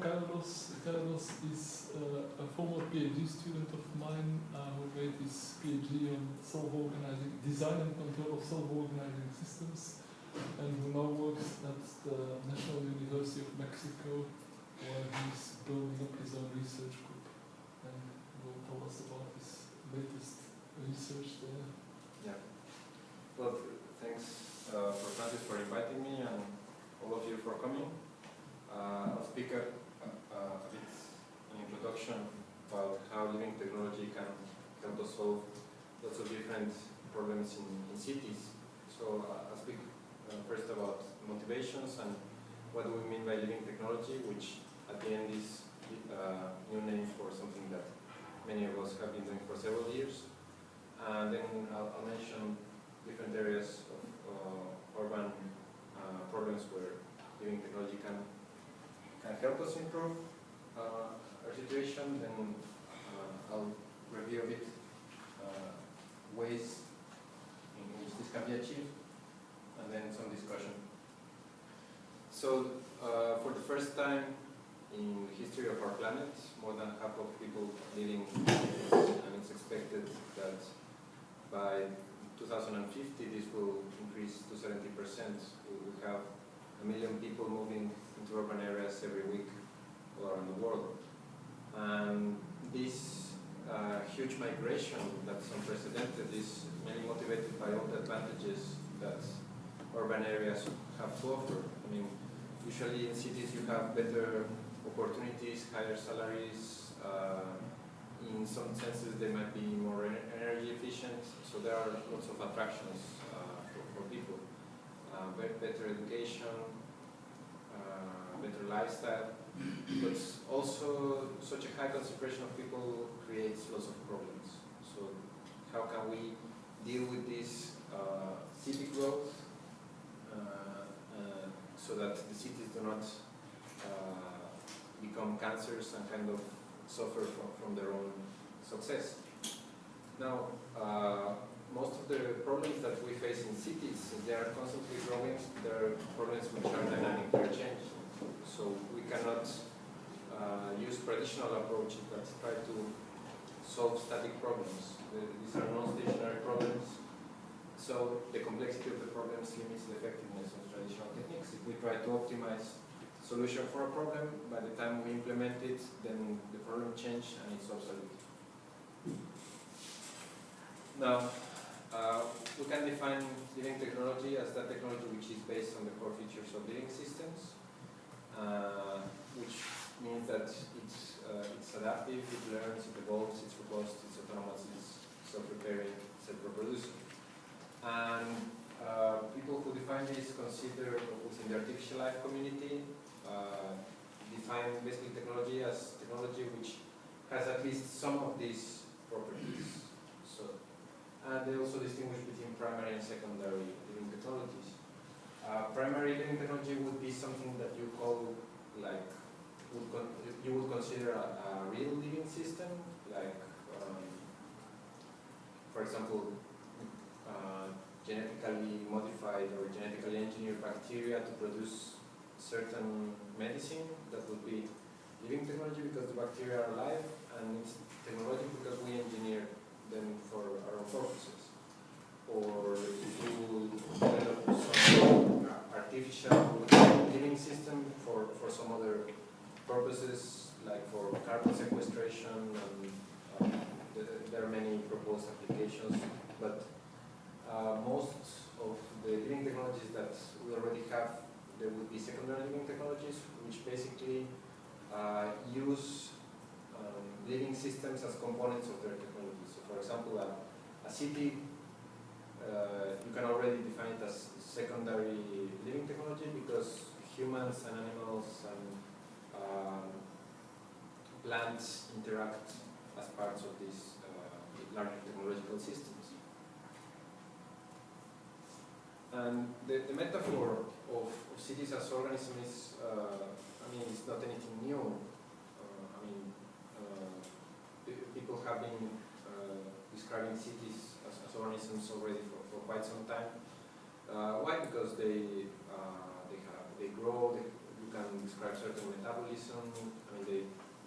Carlos. Carlos is uh, a former PhD student of mine uh, who made his PhD on self-organizing, design and control of self-organizing systems, and who now works at the National University of Mexico, where he's building up his own research group, and will tell us about his latest research there. Yeah. Well, thanks uh, for Francis for inviting me and all of you for coming. Uh, I'll a, a bit an introduction about how living technology can help us solve lots of different problems in, in cities. So uh, I'll speak uh, first about motivations and what do we mean by living technology, which at the end is uh, new name for something that many of us have been doing for several years. And then I'll, I'll mention different areas of uh, urban uh, problems where living technology can can help us improve uh, our situation. Then uh, I'll review a bit uh, ways in which this can be achieved, and then some discussion. So for the first time in the history of our planet, more than half of people living, and it's expected that by 2050 this will increase to 70%. We will have a million people moving into urban areas every week all around the world. And this uh, huge migration that's unprecedented is mainly motivated by all the advantages that urban areas have to offer. I mean, usually in cities you have better opportunities, higher salaries, uh, in some senses they might be more energy efficient, so there are lots of attractions uh, for, for, people. Uh, better education, uh, better lifestyle, but also such a high concentration of people creates lots of problems. So how can we deal with this uh, city growth uh, so that the cities do not become cancers and kind of suffer from, from their own success. Now, uh, most of the problems that we face in cities, they are constantly growing, they are problems which are dynamic, they change. So we cannot uh, use traditional approaches that try to solve static problems. These are non-stationary problems. So the complexity of the problems limits the effectiveness of traditional techniques. If we try to optimize solution for a problem, by the time we implement it, then the problem changes and it's obsolete. Now, uh, we can define living technology as that technology which is based on the core features of living systems, uh, which means that it's, uh, it's adaptive, it learns, it evolves, it's robust, it's autonomous, it's self-repairing, self-reproducing. And uh, people who define this consider within the artificial life community uh, define basically technology as technology which has at least some of these properties. And they also distinguish between primary and secondary living technologies. Uh, primary living technology would be something that you call like would you would consider a, a, real living system, like um, for example, uh, genetically modified or genetically engineered bacteria to produce certain medicine that would be living technology because the bacteria are alive and it's technology because we engineer them for our own purposes. Or you develop some artificial living system for, for some other purposes like for carbon sequestration and uh, there are many proposed applications but uh, most of the living technologies that we already have there would be secondary living technologies, which basically uh, use um, living systems as components of their technology. For example, a, a city, uh, you can already define it as secondary living technology because humans and animals and uh, plants interact as parts of these uh, larger technological systems. And the, the metaphor of, of cities as organisms is, uh, I mean, it's not anything new. Uh, I mean, uh, people have been describing cities as, as, organisms already for, for quite some time. Uh, why? Because they uh, they have they grow, they, can describe certain metabolism. I mean, they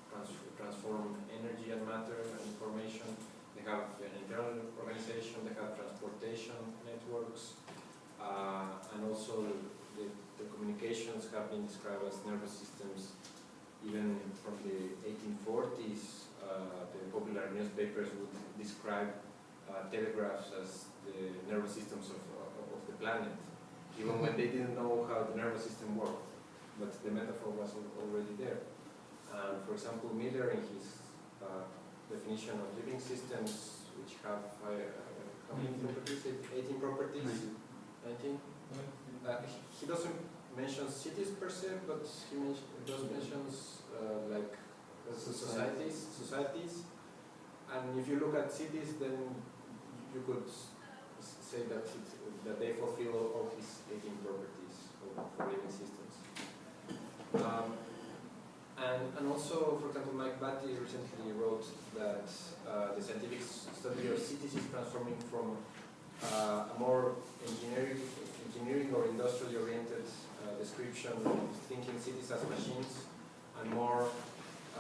trans transform energy and matter and information. They have an internal organization. They have transportation networks, uh, and also the, the communications have been described as nervous systems. Even from the 1840s, uh, the popular newspapers would describe uh, telegraphs as the nervous systems of, of, of the planet, even when they didn't know how the nervous system worked. But the metaphor was already there. And for example, Miller, in his uh, definition of living systems, which have uh, how many properties? 18 properties? 19? Uh, he, doesn't mention cities per se, but he does mentions uh, like uh, societies, societies. And if you look at cities, then you could say that it, that they fulfill all, these his 18 properties of living systems. Um, and, and also, for example, Mike Batty recently wrote that uh, the scientific study of cities is transforming from uh, a more engineering, engineering or industrially oriented uh, description of thinking cities as machines and more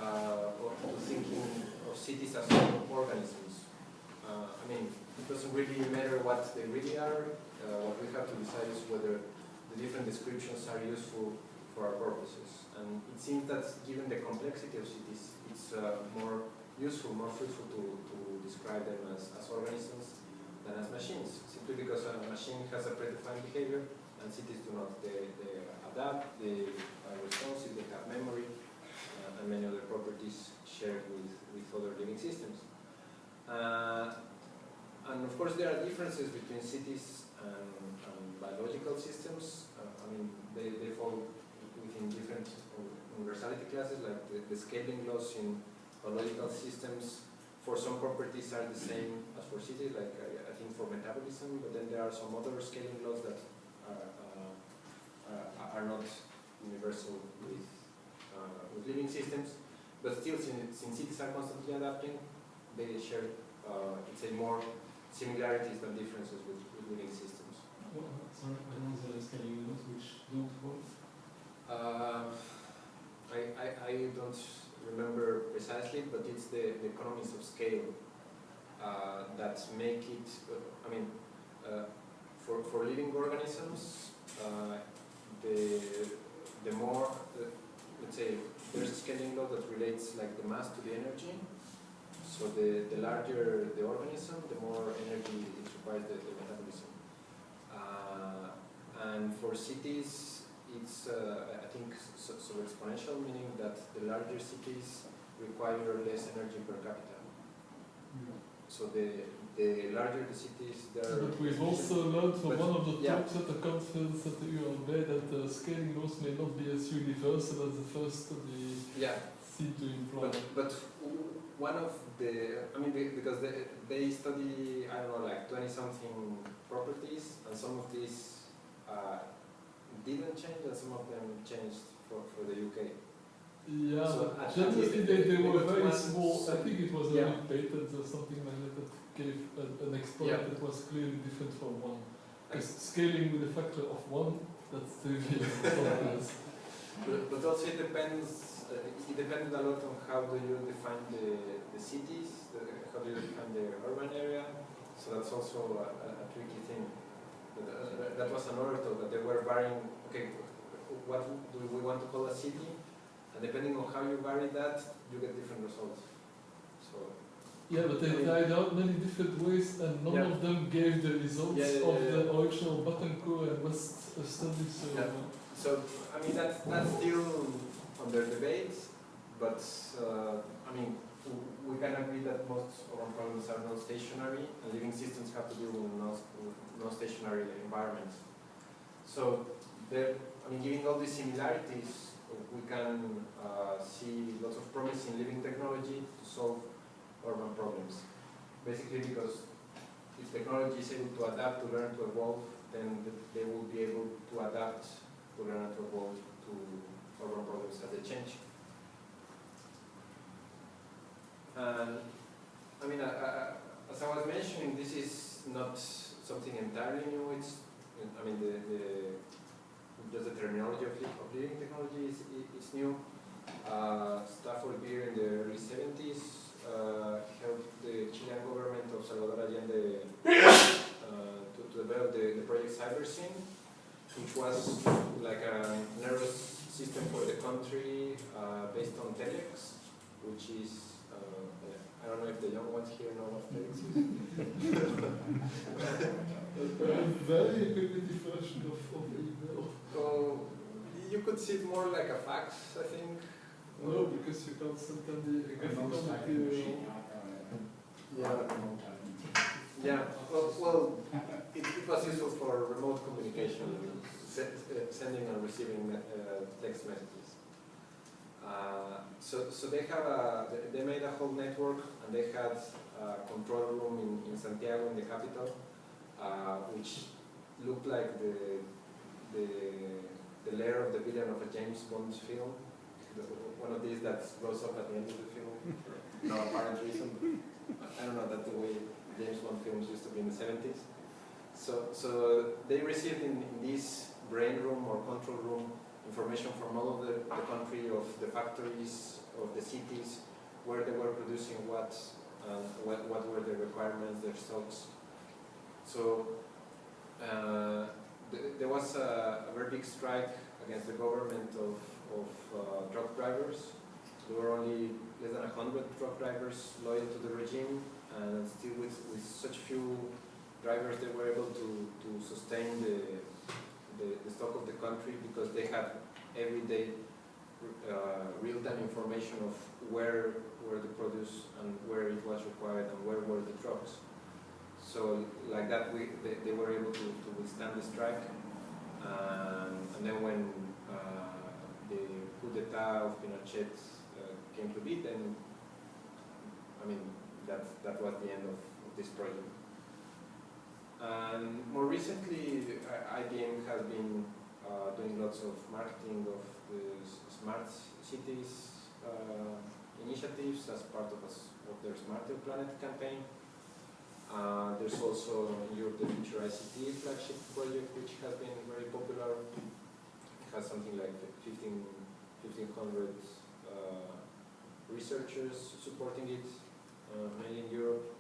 uh, to thinking of cities as organisms. Uh, I mean, it doesn't really matter what they really are. Uh, what we have to decide is whether the different descriptions are useful for our purposes. And it seems that given the complexity of cities, it's uh, more useful, more fruitful to, to describe them as, as organisms than as machines, simply because a machine has a predefined behavior and cities do not. They, they adapt, they are responsive, they have memory, uh, and many other properties shared with, with other living systems. Uh, and of course, there are differences between cities and, and biological systems. Uh, I mean, they, they fall within different universality classes, like the, the scaling laws in biological systems for some properties are the same as for cities, like I, I think for metabolism, but then there are some other scaling laws that are, uh, uh, are not universal with, with living systems. But still, since, since cities are constantly adapting, they share, uh, let's say, more similarities than differences with, with living systems. I know the scaling laws which don't work. Uh, I, I, I don't remember precisely, but it's the, the economies of scale uh, that make it, uh, I mean, uh, for, for living organisms, uh, the, the more, uh, let's say, there's a scaling law that relates like the mass to the energy. So the, the larger the organism, the more energy it requires the, the metabolism. Uh, and for cities, it's uh, I think so, so exponential, meaning that the larger cities require less energy per capita. So the the larger the cities, there. But we've also learned from one of the yeah. talks at the conference at the ULB that uh, scaling laws may not be as universal as the first study Yeah, seemed to imply. but but one of the I mean because they they study I don't know like twenty something properties and some of these uh, didn't change and some of them changed for, for the UK. Yeah, So but at- at generally they, they they were very small. I think it was Yeah. only patents or something like that gave a, an exploit Yeah. that was clearly different from one. Because scaling with a factor of one, that's really something. But, but also it depends, uh, it depends a lot on how do you define the, the cities, the, how do you define the urban area. So that's also a, a, a tricky thing. But, uh, that was another thought, that they were varying, okay, what do we want to call a city? And depending on how you vary that, you get different results. So, Yeah, but they tried out many different ways and none Yeah. of them gave the results Yeah, yeah, of the original Bettencourt and West uh, studies. So, Yeah. so I mean, that's, that's still under debate, but uh, I mean, we can agree that most of our problems are non-stationary, and living systems have to deal with non- with non-stationary environments. So, there, I mean, given all these similarities, we can uh, see lots of promise in living technology to solve urban problems. Basically, because if technology is able to adapt, to learn, to evolve, then they will be able to adapt, to learn, to evolve to urban problems as they change. And I mean, uh, uh, as I was mentioning, this is not something entirely new. It's, I mean, the, the just the terminology of, of living technology is, is new. Uh, Stafford Beer in the early 70s uh, helped the Chilean government of Salvador Allende uh, to, to develop the, the project CyberSyn, which was like a nervous system for the country uh, based on telex, which is, uh, I don't know if the young ones here know what telex is. Very primitive version of, of email. So you could see it more like a fax, I think. No, because you can't send any graphical material. Yeah, well, well it, it was useful for remote communication, se- uh, sending and receiving uh, text messages. Uh, so, so they have a, they- they made a whole network and they had a control room in, in Santiago, in the capital, uh, which looked like the, the, the lair of the villain of a James Bond film. One of these that goes up at the end of the film, for no apparent reason. I don't know, that's the way James Bond films used to be in the 70s. So, so they received in, in this brain room or control room information from all of the, the country, of the factories, of the cities, where they were producing what, and what, what were the requirements, their stocks. So uh, th- there was a, a very big strike against the government of, of uh, truck drivers. There were only less than 100 truck drivers loyal to the regime, and still with, with such few drivers, they were able to, to sustain the, the, the stock of the country because they had everyday uh, real-time information of where were the produce and where it was required and where were the trucks. So like that, we, they, they were able to, to withstand the strike. And, then when the coup d'etat of Pinochet uh, came to be, then, I mean, that, that was the end of, of this project. And more recently, IBM has been uh, doing lots of marketing of the smart cities uh, initiatives as part of, a of their Smarter Planet campaign. Uh, there's also Europe the FuturICT flagship project, which has been very popular. It has something like 15, 1,500 uh, researchers supporting it, uh, mainly in Europe.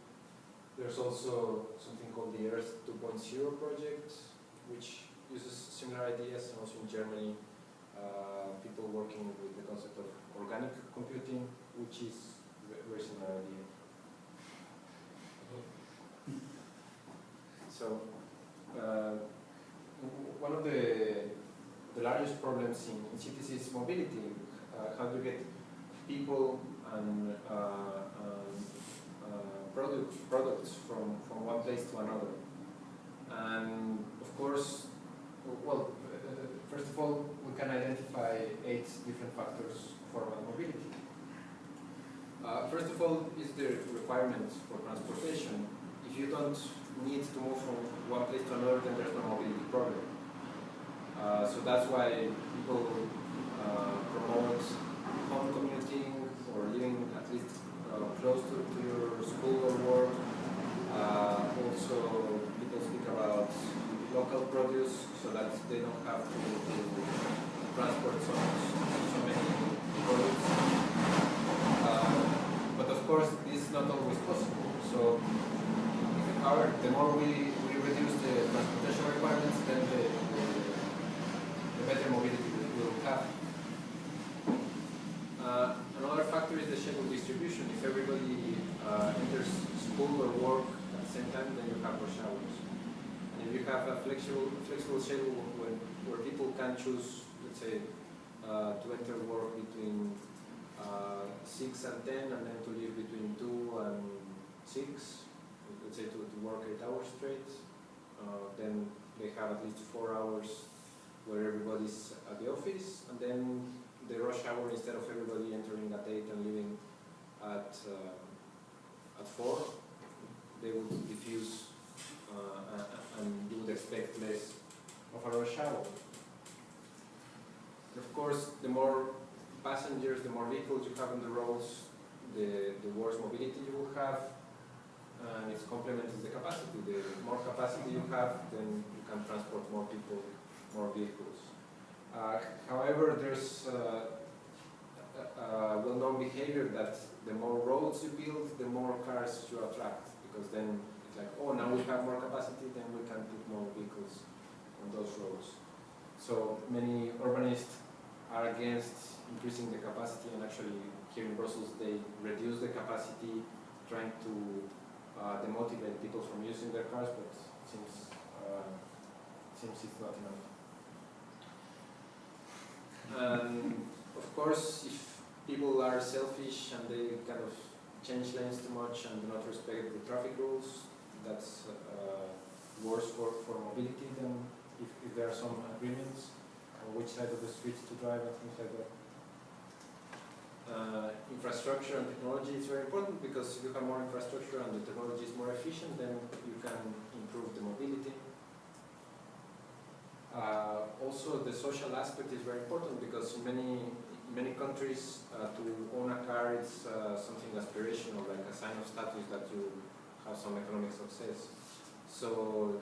There's also something called the Earth 2.0 project, which uses similar ideas, and also in Germany, uh, people working with the concept of organic computing, which is very similar idea. So, uh, one of the, the largest problems in, in cities is mobility. Uh, how to get people and, uh, uh, product, products from, from one place to another. And of course, well, uh, first of all, we can identify eight different factors for mobility. Uh, first of all, is the requirement for transportation. If you don't need to move from one place to another, then there's no mobility problem. Uh, so that's why people uh, promote home commuting or living at least uh, close to, to your school or work. Uh, also, people speak about local produce so that they don't have to, to transport so, so many products. But of course, this is not always possible. So, however, the more we, we reduce the transportation requirements, then the, better mobility we will have. Uh, another factor is the schedule distribution. If everybody uh, enters school or work at the same time, then you have rush hours. And if you have a flexible, flexible schedule when, where people can choose, let's say, uh, to enter work between uh, 6 and 10 and then to leave between 2 and 6, let's say to, to work 8 hours straight, uh, then they have at least 4 hours where everybody's at the office and then the rush hour instead of everybody entering at 8 and leaving at, uh, at 4, they would diffuse uh, and you would expect less of a rush hour. Of course, the more passengers, the more vehicles you have on the roads, the, the worse mobility you will have, and its complement the capacity. The more capacity you have, then you can transport more people, more vehicles. Uh, however, there's uh, a, a well-known behavior that the more roads you build, the more cars you attract, because then it's like, oh, now we have more capacity, then we can put more vehicles on those roads. So many urbanists are against increasing the capacity, and actually here in Brussels they reduce the capacity, trying to uh, demotivate people from using their cars, but seems uh, seems it's not enough. And of course, if people are selfish and they kind of change lanes too much and do not respect the traffic rules, that's uh, worse for, for mobility than if, if there are some agreements on which side of the street to drive and things like that. Uh, infrastructure and technology is very important because if you have more infrastructure and the technology is more efficient, then you can improve the mobility. Uh, also, the social aspect is very important because in many many countries, uh, to own a car is uh, something aspirational, like a sign of status that you have some economic success. So,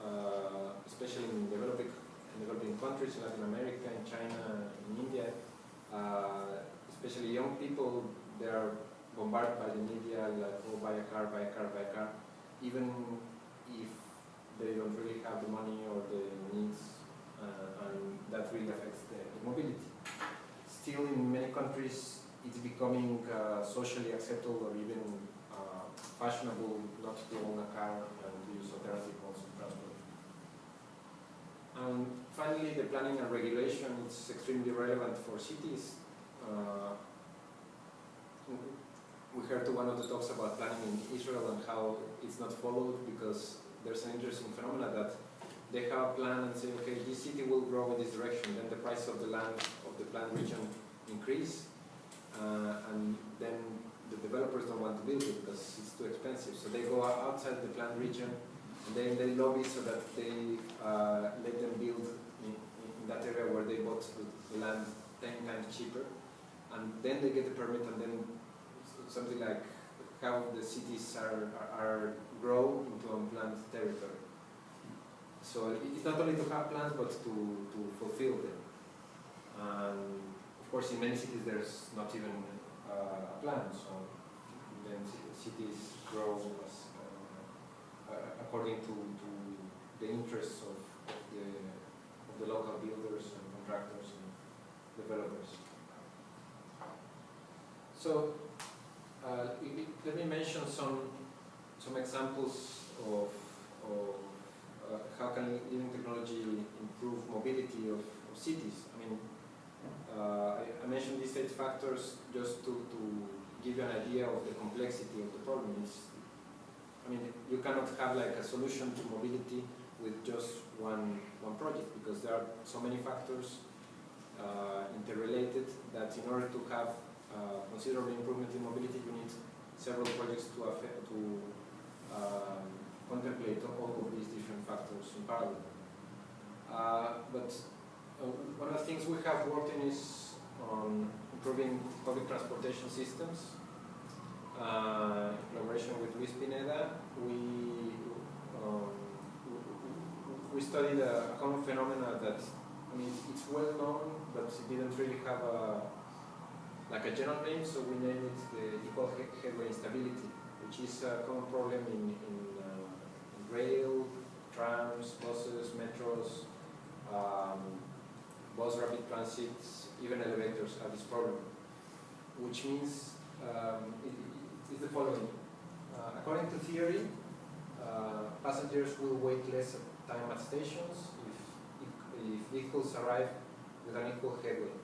uh, especially in developing in developing countries, in Latin America, in China, in India, uh, especially young people, they are bombarded by the media, like, oh, buy a car, buy a car, buy a car, even if they don't really have the money or the needs, and that really affects the, the mobility. Still, in many countries, it's becoming uh, socially acceptable or even uh, fashionable not to own a car and to use alternative modes of transport. And finally, the planning and regulation is extremely relevant for cities. Uh, we heard one of the talks about planning in Israel and how it's not followed because there's an interesting phenomenon that they have a plan and say, okay, this city will grow in this direction, then the price of the land of the planned region increase, uh, and then the developers don't want to build it because it's too expensive. So they go outside the planned region, and then they lobby so that they uh, let them build in, in, that area where they bought the, land 10 times cheaper, and then they get the permit, and then something like how the cities are, are, are grow into unplanned territory. So it's not only to have plans, but to, to fulfill them. And of course, in many cities, there's not even uh, a plan. So then cities grow as, uh, according to, to the interests of, of, the, of the local builders and contractors and developers. So uh, let me mention some some examples of, of uh, how can living technology improve mobility of, of cities. I mean, uh, I, I, mentioned these eight factors just to, to give you an idea of the complexity of the problem. It's, I mean, you cannot have like a solution to mobility with just one, one project because there are so many factors uh, interrelated that in order to have uh, considerable improvement in mobility, you need several projects to, affect, to um, contemplate all of these different factors in parallel. Uh, but uh, one of the things we have worked in is on improving public transportation systems. Uh, in collaboration with Luis Pineda, we um, we studied a, common phenomena that I mean it's well known, but it didn't really have a like a general name, so we named it the equal headway instability, which is a common problem in, in, in rail, trams, buses, metros, um, bus rapid transit, even elevators have this problem, which means um, it, is the following. Uh, according to theory, uh, passengers will wait less time at stations if, if, if vehicles arrive with an equal headway.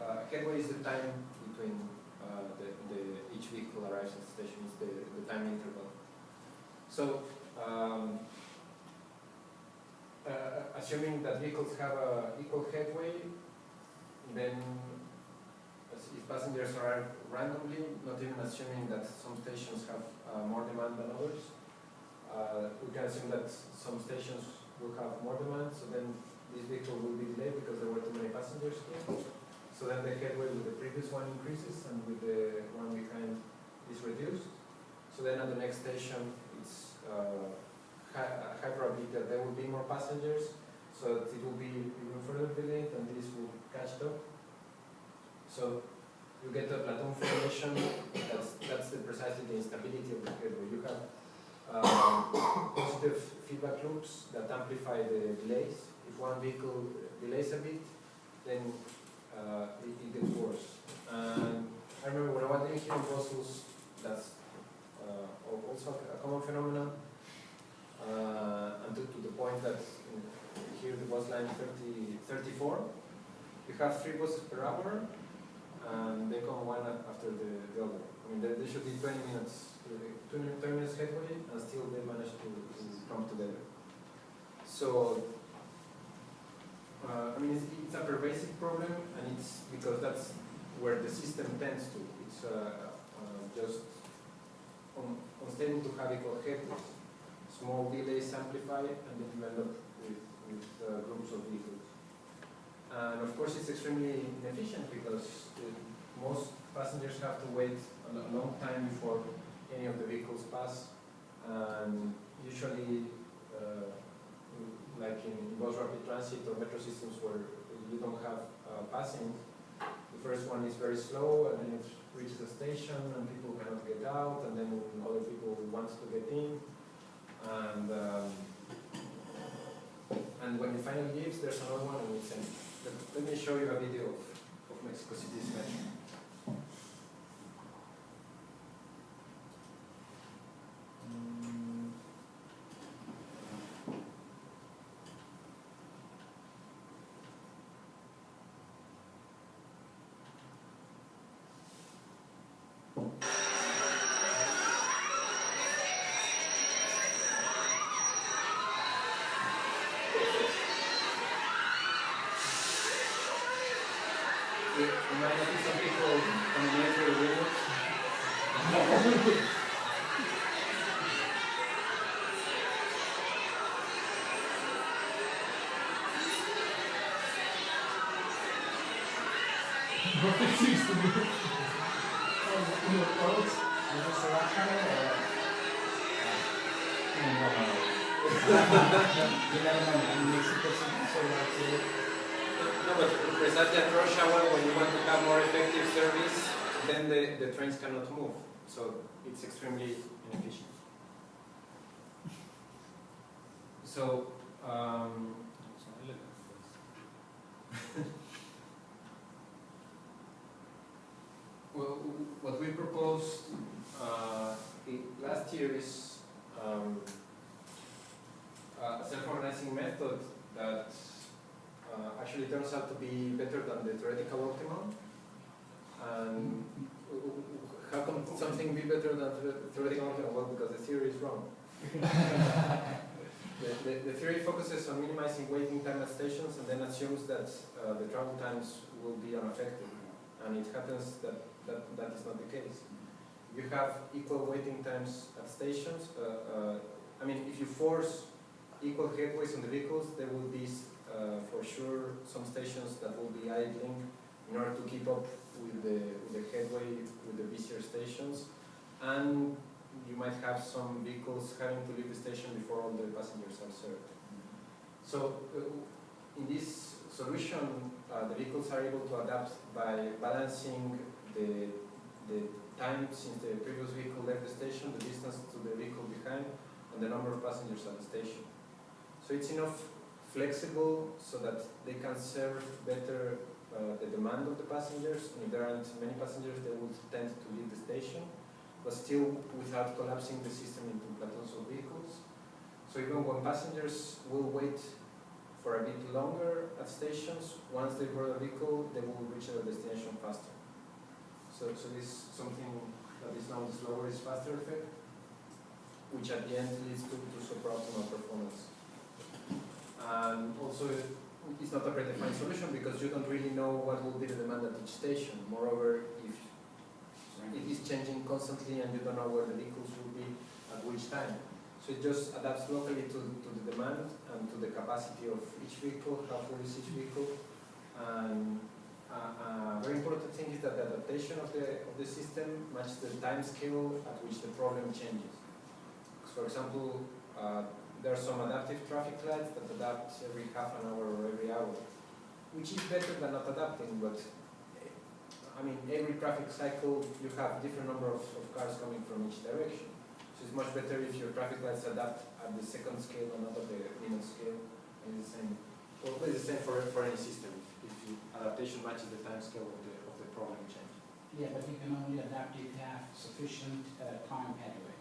Uh, headway is the time between uh, the, the, each vehicle arrives at the station the, the time interval. So, um, uh, assuming that vehicles have a equal headway, then if passengers arrive randomly, not even assuming that some stations have uh, more demand than others, uh, we can assume that some stations will have more demand, so then this vehicle will be delayed because there were too many passengers here. So then the headway with the previous one increases and with the one behind is reduced. So then at the next station, it's uh, probability that there will be more passengers. so it will be even further delayed and this will catch up. So you get a platoon formation, that's, that's the precisely the instability of the headway. You have um, positive feedback loops that amplify the delays. If one vehicle delays a bit, then uh, it, it gets worse. And I remember when I was here in Brussels, that's uh, also a common phenomenon. Uh, and to, the point that here the bus line 30, 34, you have three buses per hour, and they come one after the, the other. I mean, they, there should be 20 minutes, uh, 20, 20 minutes headway, and still they manage to, to come together. So, uh, I mean, it's, it's a pervasive problem, and it's because that's where the system tends to. It's uh, uh, just un, unstable to have equal headways. Small delays amplify, and then up with, with uh, groups of vehicles. And of course, it's extremely inefficient because uh, most passengers have to wait a long time before any of the vehicles pass. And usually, uh, like in bus rapid transit or metro systems where you don't have uh, passing, the first one is very slow and then it reaches a station and people cannot get out and then other people want to get in. And, um, and when it finally leaves, there's another one and it's empty. Let, me show you a video of, of Mexico City's metro. Mm. You you might notice some people coming in through the windows. What it seems to be. Oh, in the crowds. Is this a rock channel or? No, no, no. You never know, in Mexico City, so that's it. No, but precisely at rush hour, when you want to have more effective service, then the, the trains cannot move. So it's extremely inefficient. So, um, well, what we proposed uh, last year is um, a self-organizing method that uh, actually turns out to be better than the theoretical optimum. And how can something be better than the theoretical optimum? Well, because the theory is wrong. the, the, the theory focuses on minimizing waiting time at stations and then assumes that uh, the travel times will be unaffected. And it happens that, that that is not the case. You have equal waiting times at stations. Uh, uh, I mean, if you force equal headways on the vehicles, there will be uh, for sure some stations that will be idling in order to keep up with the, with the headway with the busier stations. And you might have some vehicles having to leave the station before all the passengers are served. So uh, in this solution, uh, the vehicles are able to adapt by balancing the, the time since the previous vehicle left the station, the distance to the vehicle behind, and the number of passengers at the station. So it's enough flexible so that they can serve better uh, the demand of the passengers. And if there aren't many passengers, they will tend to leave the station, but still without collapsing the system into platoons of vehicles. So even when passengers will wait for a bit longer at stations, once they board a vehicle, they will reach their destination faster. So, so this is something that is known as slower is faster effect, which at the end leads to, to suboptimal performance. And also, it's not a predefined solution because you don't really know what will be the demand at each station. Moreover, if it is changing constantly and you don't know where the vehicles will be at which time. So it just adapts locally to, to the demand and to the capacity of each vehicle, how full is each vehicle. And a very important thing is that the adaptation of the, of the system matches the time scale at which the problem changes. For example, uh, there are some adaptive traffic lights that adapt every half an hour or every hour, which is better than not adapting, but eh, I mean, every traffic cycle, you have different number of, of cars coming from each direction. So it's much better if your traffic lights adapt at the second scale and not at the minute scale. And it's the same, well, it's the same for, for any system, adaptation matches the time scale of the, of the problem change. Yeah, but you can only adapt if you have sufficient uh, time headway.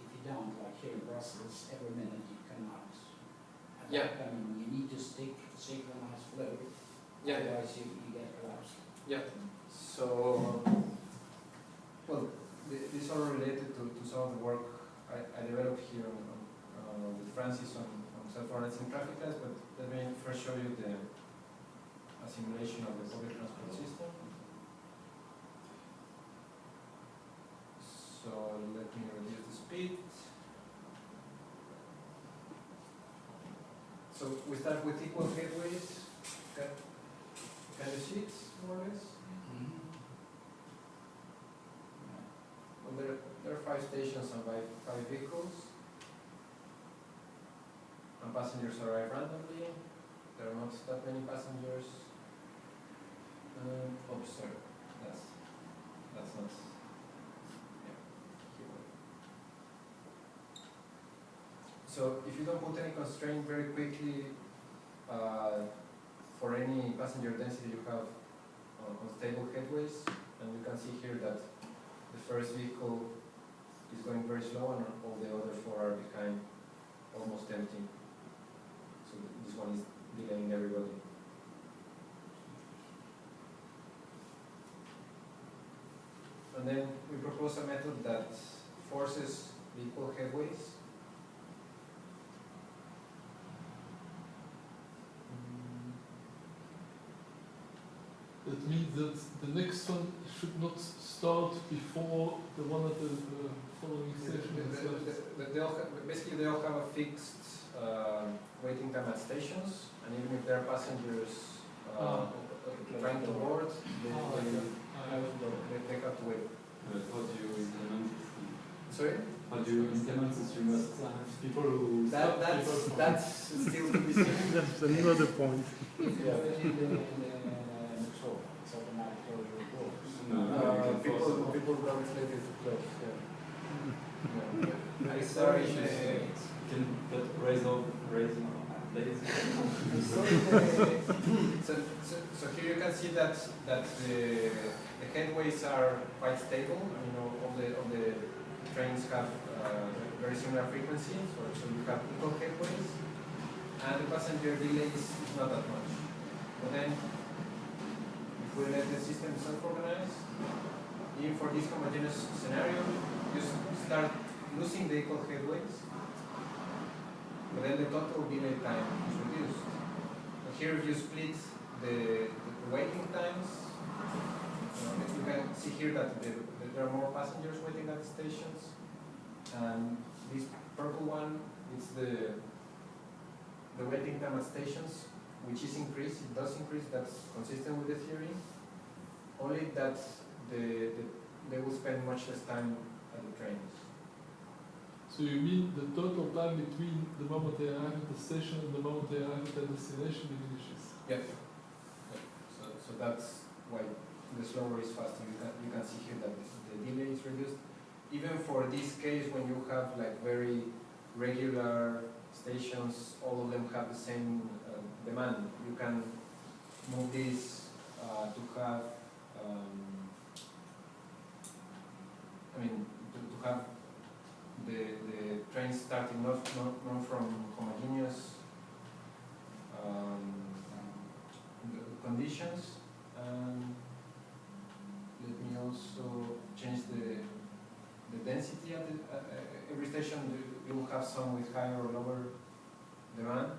If you don't, like here in Brussels, every minute you cannot adapt. Yeah. I mean, you need to stick to synchronized flow, Yeah, otherwise you, you get collapse. yeah. So, well, th- these are related to, to some of the work I, I developed here on, on, uh, with Francis on, on self-organizing traffic lights, but let me first show you the a simulation of the public transport system. So let me reduce the speed. So we start with equal headways. Can, can you see it more or less? Mm-hmm. Well, there, there are five stations and five, five vehicles. And passengers arrive randomly. There are not that many passengers. Um, oh, sorry, that's, that's not, yeah. So if you don't put any constraint very quickly, uh, for any passenger density you have on, on stable headways, and you can see here that the first vehicle is going very slow and all the other four are behind, almost empty. So this one is delaying everybody. And then we propose a method that forces equal headways. That means that the next one should not start before the one at the uh, following station The- the- the- the- They all have, basically they all have a fixed uh, waiting time at stations, and even if there are passengers uh, Ah. trying to board, they, Ah, okay. They, they have to. But how do you implement this? Sorry? How do you implement this? You must have people who That, that's, people. that's still to be seen. That's another point. Yeah. put it in the, in the, control, it's automatic closure of doors. No, no, Uh, people, people don't let it close, yeah. Yeah. It's There are very issues. issues. Can but raise up, raise up. Ladies. So, so, so here you can see that, that the, the headways are quite stable, I mean, all all the, all the trains have, uh, very similar frequencies, so, so you have equal headways, and the passenger delay is not that much. But then, if we let the system self-organize, even for this homogeneous scenario, you start losing the equal headways, but then the total delay time is reduced. And here if you split the, the waiting times, uh, you can see here that the, that there are more passengers waiting at the stations. And this purple one is the, the waiting time at stations, which is increased, it does increase, that's consistent with the theory. Only that the, the, they will spend much less time at the trains. So you mean the total time between the moment they arrive at the station and the moment they arrive at the destination diminishes? Yes. So, so that's why the slower is faster. You can, you can see here that the, the delay is reduced. Even for this case, when you have like very regular stations, all of them have the same uh, demand. You can move this uh, to have, um, I mean, to, to have the, the trains starting not, not, not from homogeneous um, the conditions and let me also change the the density at the, at uh, every station you, you will have some with higher or lower demand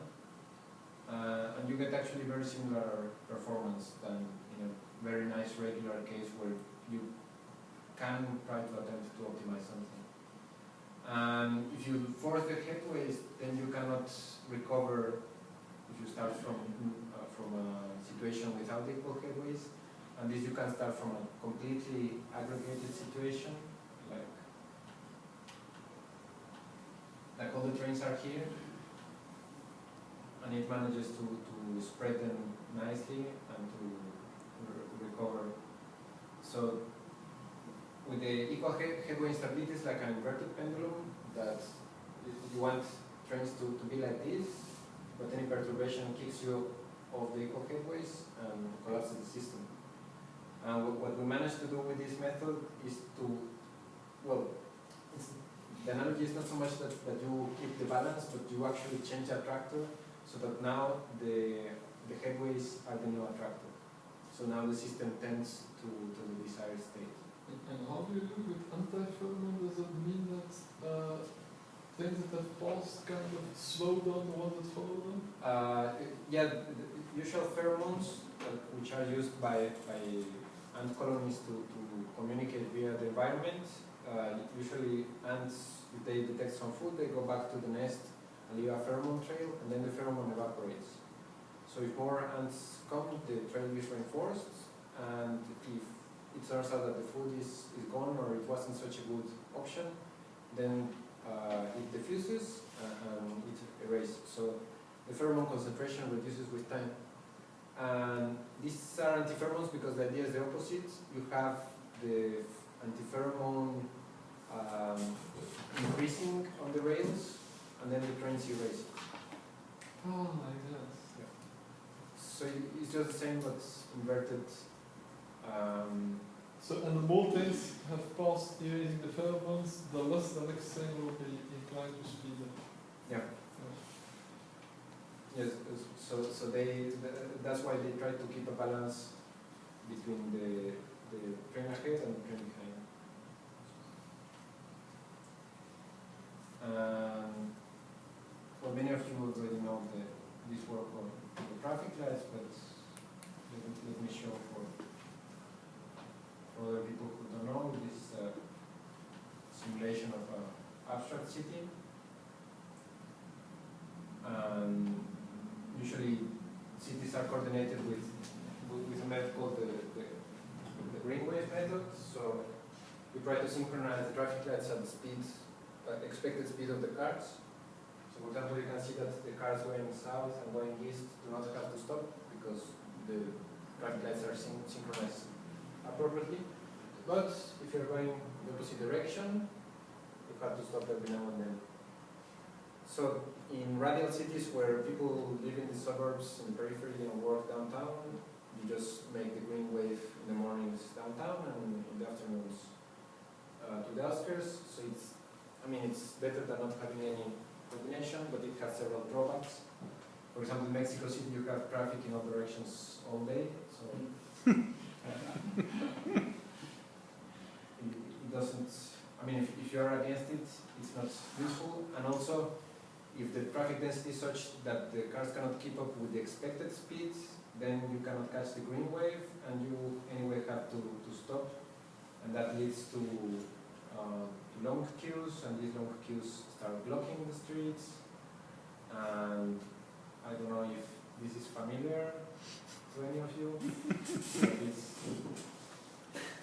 uh, and you get actually very similar performance than in a very nice regular case where you can try to attempt to optimize something. And if you force the headways then you cannot recover if you start from uh, from a situation without equal headways, and this you can start from a completely aggregated situation, like all the trains are here, and it manages to, to spread them nicely and to re- recover. So with the equal head, headway instability, it's like an inverted pendulum that you want trains to, to be like this, but any perturbation kicks you off the equal headways and collapses the system. And what, what we managed to do with this method is to, well, it's, the analogy is not so much that, that you keep the balance, but you actually change the attractor so that now the, the headways are the new attractor. So now the system tends to, to the desired state. And how do you do with anti-pheromone? Does it mean that uh, things that have passed kind of slow down the ones that follow them? Uh, yeah, the usual pheromones, uh, which are used by, by ant colonies to, to communicate via the environment, uh, usually ants, if they detect some food, they go back to the nest and leave a pheromone trail, and then the pheromone evaporates. So if more ants come, the trail is reinforced, and if it turns out that the food is, is gone or it wasn't such a good option, then uh, it diffuses and it erases. So the pheromone concentration reduces with time. And these are antipheromones because the idea is the opposite. You have the antipheromone um, increasing on the rails, and then the trains erase. Oh, like that. So it's just the same but inverted. Um, So, and the more things have passed erasing the pheromones, the less the next thing will be inclined to speed up. yeah. Yes, yes, so, so they, that's why they try to keep a balance between the, the train ahead and the train behind. Um, well, many of you already know the, this work on the traffic lights, but let me, let me show for, for other people who don't know, this is a simulation of an abstract city. And usually cities are coordinated with, with, a method called the, the, the green wave method. So we try to synchronize the traffic lights at the speed, uh, expected speed of the cars. So for example, you can see that the cars going south and going east do not have to stop because the traffic lights are syn- synchronized appropriately. But if you're going in the opposite direction, you have to stop every now and then. So in radial cities where people live in the suburbs and periphery and work downtown, you just make the green wave in the mornings downtown and in the afternoons uh, to the outskirts. So it's, I mean, it's better than not having any coordination, but it has several drawbacks. For example, in Mexico City, you have traffic in all directions all day, so mm. it, it doesn't, I mean, if, if you're against it, it's not useful. And also, if the traffic density is such that the cars cannot keep up with the expected speed, then you cannot catch the green wave and you anyway have to, to stop. And that leads to, uh, long queues and these long queues start blocking the streets. And I don't know if this is familiar to any of you. it's,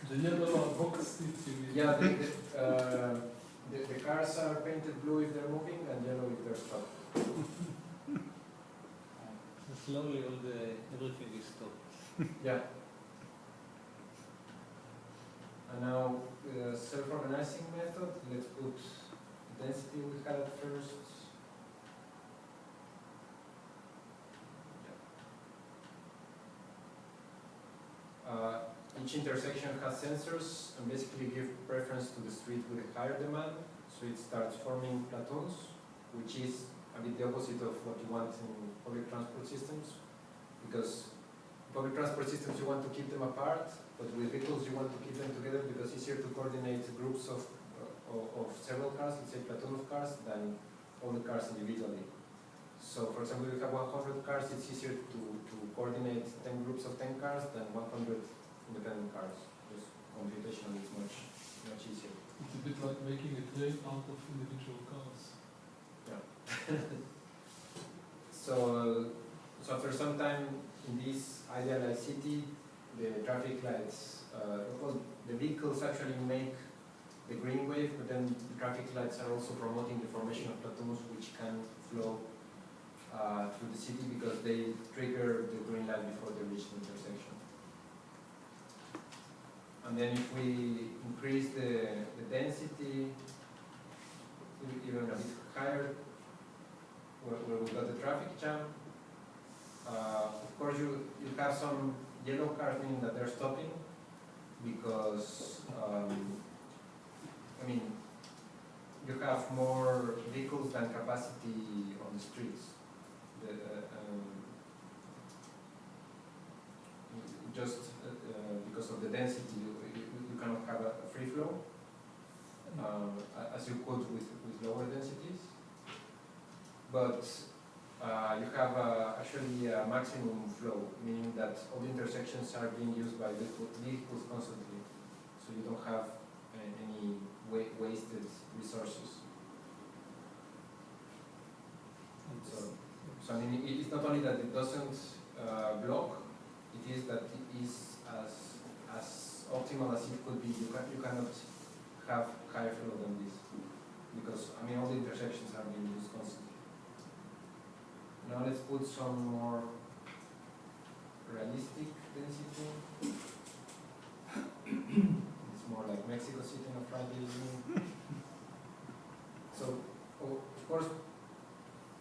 The yellow box seats yeah, the, the, uh, the, the cars are painted blue if they're moving and yellow if they're stopped. Slowly all the, everything is stopped. Yeah. And now the self-organizing method, let's put the density we had at first. Uh, each intersection has sensors and basically give preference to the street with a higher demand, so it starts forming platoons, which is a bit the opposite of what you want in public transport systems, because public transport systems you want to keep them apart, but with vehicles you want to keep them together because it's easier to coordinate groups of, uh, of, several cars, let's say platoon of cars, than all the cars individually. So for example, if you have 100 cars, it's easier to, to coordinate 10 groups of 10 cars than 100 independent cars. Just computationally it's much, much easier. It's a bit like making a train out of individual cars. Yeah. So, so after some time in this idealized city, the traffic lights, uh, well, the vehicles actually make the green wave, but then the traffic lights are also promoting the formation of platoons which can flow uh, through the city because they trigger the green light before they reach the intersection. And then if we increase the, the density even a bit higher, where, where we got the traffic jam, of course you, you have some yellow cars meaning that they're stopping because, um, I mean, you have more vehicles than capacity on the streets. The, uh, um, just uh, uh, because of the density, you, you, cannot have a, a free flow, um, as you could with, with lower densities. But uh, you have uh, actually a maximum flow, meaning that all the intersections are being used by vehicle- vehicles constantly, so you don't have uh, any wa- wasted resources. So, so I mean, it is not only that it doesn't uh, block, it is that it is as, as optimal as it could be. You, can, you cannot have higher flow than this, because, I mean, all the intersections are being used constantly. Now let's put some more realistic density. It's more like Mexico City on a Friday evening. So, of course,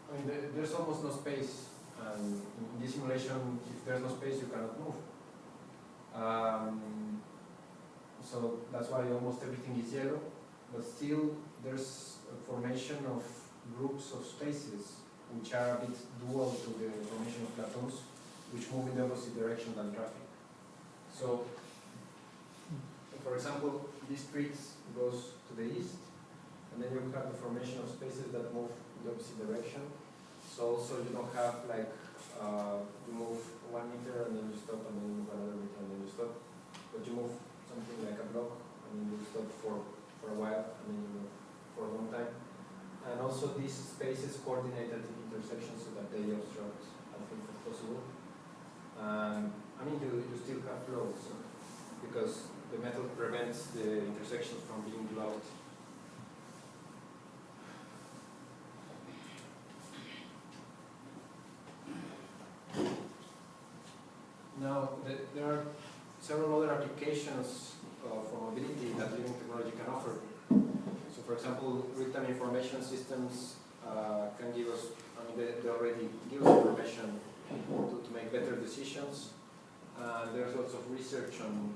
I mean, there's almost no space, and in, in this simulation, if there's no space, you cannot move. Um, so that's why almost everything is yellow, but still there's a formation of groups of spaces which are a bit dual to the formation of platoons, which move in the opposite direction than traffic. So, for example, this street goes to the east, and then you have the formation of spaces that move in the opposite direction. So also you don't have like, uh, you move one meter and then you stop and then you move another meter and then you stop. But you move something like a block and then you stop for, for a while and then you move for a long time. And also these spaces coordinate at the intersection so that they obstruct as much as possible. Um, I mean, you, you still have flows because the method prevents the intersections from being blocked. Now, the- there are several other applications uh, for mobility that living technology can offer. For example, real-time information systems uh, can give us, I mean, they, they already give us information to, to make better decisions. Uh, there's lots of research on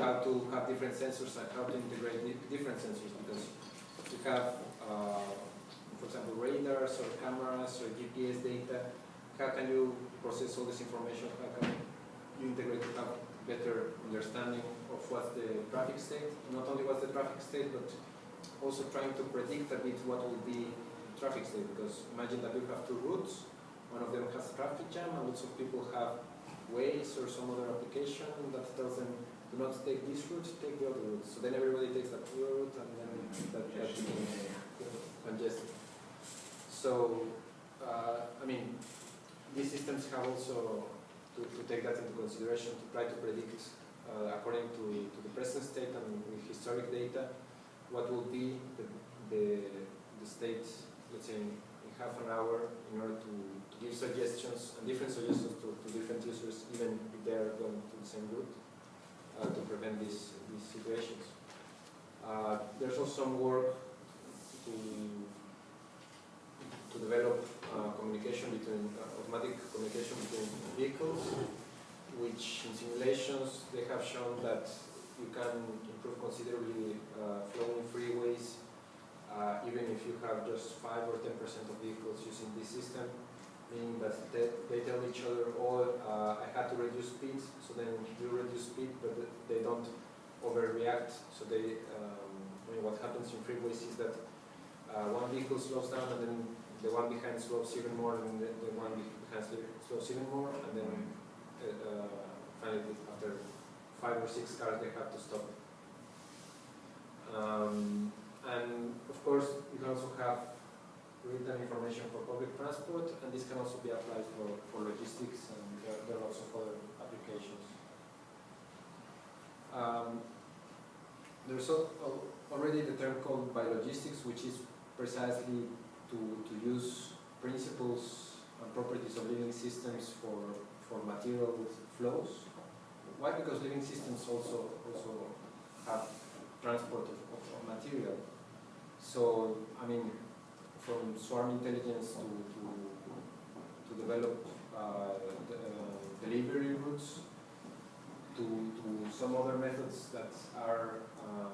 how to have different sensors and how to integrate different sensors because you have, uh, for example, radars or cameras or GPS data. How can you process all this information? How can you integrate to have better understanding of what's the traffic state? Not only what's the traffic state, but also trying to predict a bit what will be traffic state. Because imagine that you have two routes. One of them has traffic jam, and lots of people have Waze or some other application that tells them do not take this route, take the other route. So then everybody takes that route, and then that, that becomes congested. So, uh, I mean, these systems have also to, to take that into consideration to try to predict, uh, according to, to the present state and with historic data, what will be the, the, the state, let's say, in, half an hour in order to, to give suggestions and different suggestions to, to different users, even if they are going to the same route, uh, to prevent these, these situations. Uh, there's also some work to, to develop uh, communication between, uh, automatic communication between vehicles, which in simulations they have shown that you can improve considerably uh, freeways, uh, even if you have just 5 or 10% of vehicles using this system, meaning that they, they tell each other, oh, uh, I had to reduce speed, so then you reduce speed, but they don't overreact, so they, um, I mean, what happens in freeways is that uh, one vehicle slows down and then the one behind slows even more and the, the one behind slows even more and then uh, uh, finally after five or six cars they have to stop. Um, and of course you can also have real-time information for public transport and this can also be applied for, for logistics and there, there are lots of other applications. Um, there's al- al- already the term called biologistics, which is precisely to, to use principles and properties of living systems for, for material flows. Why? Because living systems also, also have transport of, of, of material. So, I mean, from swarm intelligence to, to, to develop uh, uh, delivery routes, to, to some other methods that are um,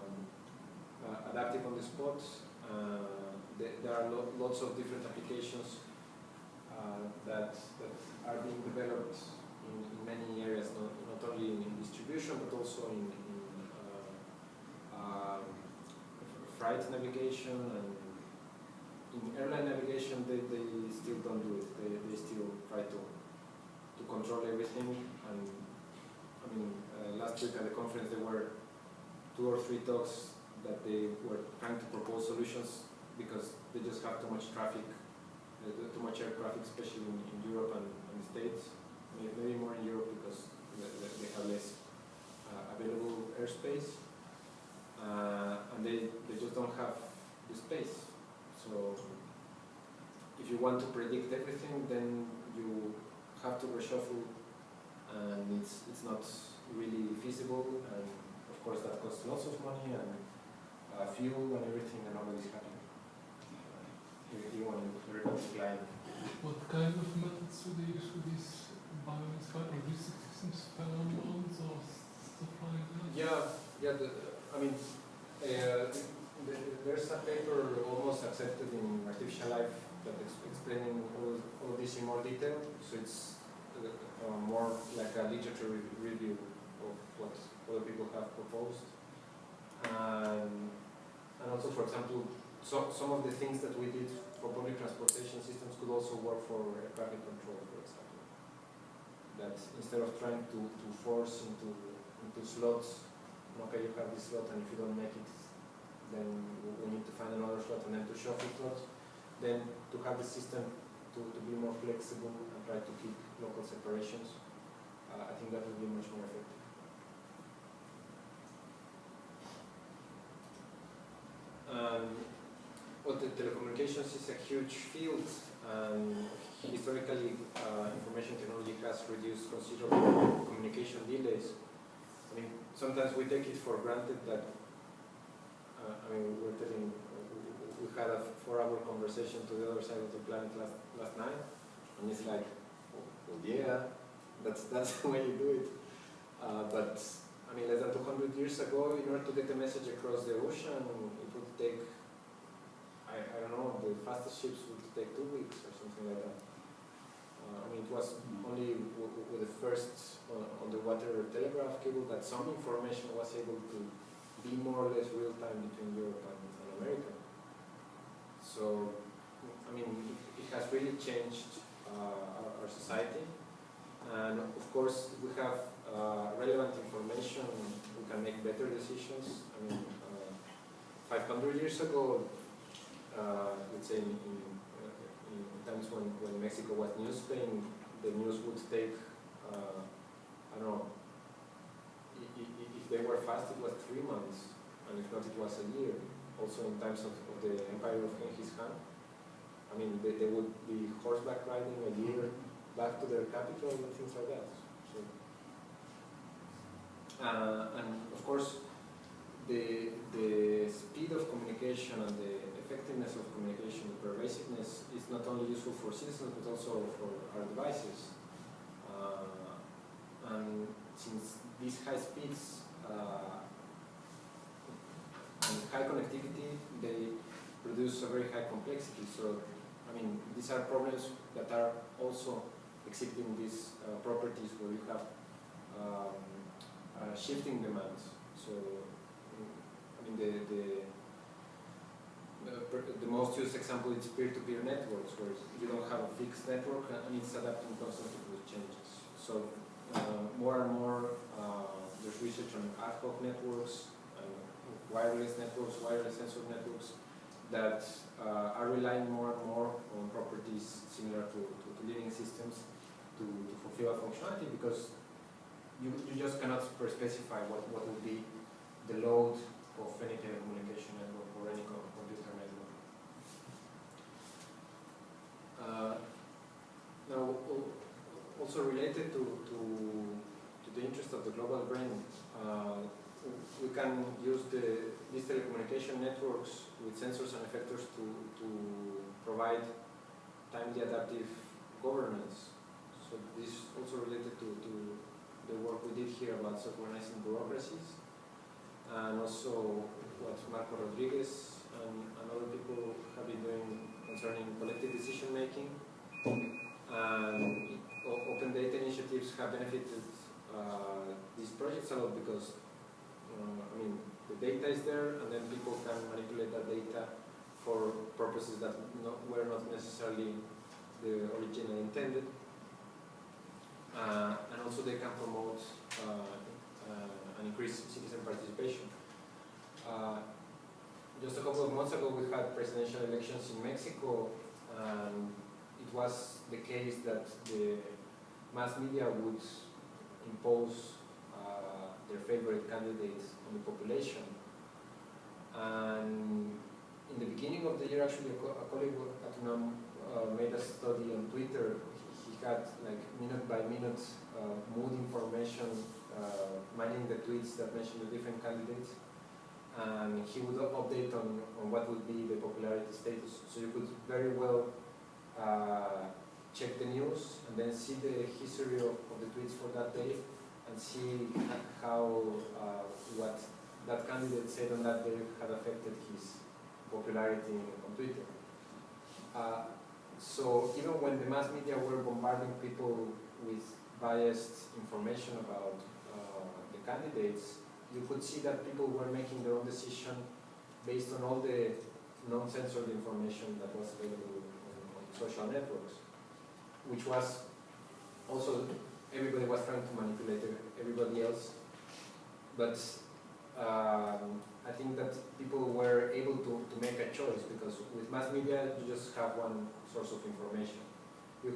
uh, adaptive on the spot. Uh, there, there are lo- lots of different applications uh, that, that are being developed in, in many areas, not, not only in, in distribution but also in, um, freight navigation and in airline navigation they, they still don't do it. They, they still try to, to control everything and I mean, uh, last week at the conference there were two or three talks that they were trying to propose solutions because they just have too much traffic, uh, too much air traffic, especially in, in Europe and, the States. Maybe more in Europe because they, they- they have less uh, available airspace. Uh, and they, they just don't have the space. So if you want to predict everything, then you have to reshuffle and it's, it's not really feasible and of course that costs lots of money and uh, fuel and everything and nobody's happy. You, you want flying. What kind of methods do they use for these biomass logistic systems, pheromones or stuff like that? Yeah, yeah, the, I mean, uh, the- there's a paper almost accepted in Artificial Life that is explaining all, all this in more detail, so it's uh, uh, more like a literature re- review of what other people have proposed. And, and also, for example, so, some of the things that we did for public transportation systems could also work for traffic control, for example. That instead of trying to, to force into, into slots, okay, you have this slot and if you don't make it, then we- need to find another slot and then to shuffle slots. Then to have the system to, to be more flexible and try to keep local separations, uh, I think that would be much more effective. Um, well, the telecommunications is a huge field, and historically, uh, information technology has reduced considerable communication delays. I mean, sometimes we take it for granted that, uh, I mean, we're telling, we, we had a four-hour conversation to the other side of the planet last, last night, and it's like, oh, well, yeah, that's, that's the way you do it. Uh, but, I mean, less than 200 years ago, in order to get a message across the ocean, it would take, I, I don't know, the fastest ships would take two weeks or something like that. I mean, it was only with the first uh, underwater telegraph cable that some information was able to be more or less real time between Europe and, and America. So, I mean, it, it has really changed uh, our, our society. And of course, we have uh, relevant information, we can make better decisions. I mean, uh, 500 years ago, uh, let's say in, in times when, when Mexico was New Spain, the news would take, uh, I don't know, if they were fast, it was three months, and if not, it was a year. Also in times of, of the Empire of Genghis Khan, I mean, they, they would be horseback riding a year back to their capital and things like that. So, uh, and of course, the, the speed of communication and the effectiveness of communication, the pervasiveness is not only useful for citizens but also for our devices. Uh, and since these high speeds uh, and high connectivity, they produce a very high complexity. So, I mean, these are problems that are also exhibiting these uh, properties where you have um, uh, shifting demands. So, I mean, the, the, the, most used example is peer-to-peer networks, where you don't have a fixed network and it's adapting constantly to the changes. So, uh, more and more, uh, there's research on ad hoc networks, and wireless networks, wireless sensor networks, that uh, are relying more and more on properties similar to, to, to living systems to, to fulfill a functionality because you, you just cannot per- specify what, what will be the load of any telecommunication network or any co- computer network. Uh, now, also related to, to, to the interest of the global brain, uh, we can use the, these telecommunication networks with sensors and effectors to, to provide timely adaptive governance. So this is also related to, to the work we did here about self-organizing bureaucracies and also what Marko Rodriguez and, and other people have been doing concerning collective decision making. And open data initiatives have benefited uh, these projects a lot because uh, I mean, the data is there, and then people can manipulate that data for purposes that not, were not necessarily the original intended. Uh, and also they can promote uh, uh, and increase citizen participation. Uh, just a couple of months ago, we had presidential elections in Mexico, and it was the case that the mass media would impose uh, their favorite candidates on the population. And in the beginning of the year, actually, a, colleague at UNAM uh, made a study on Twitter. He, he had like minute by minute uh, mood information, mining the tweets that mentioned the different candidates. And he would update on, on what would be the popularity status. So you could very well uh, check the news and then see the history of, of the tweets for that day and see how uh, what that candidate said on that day had affected his popularity on Twitter. Uh, so even when the mass media were bombarding people with biased information about uh, candidates, you could see that people were making their own decision based on all the non-censored information that was available on, social networks, which was also everybody was trying to manipulate everybody else. But um, I think that people were able to, to make a choice because with mass media you just have one source of information. If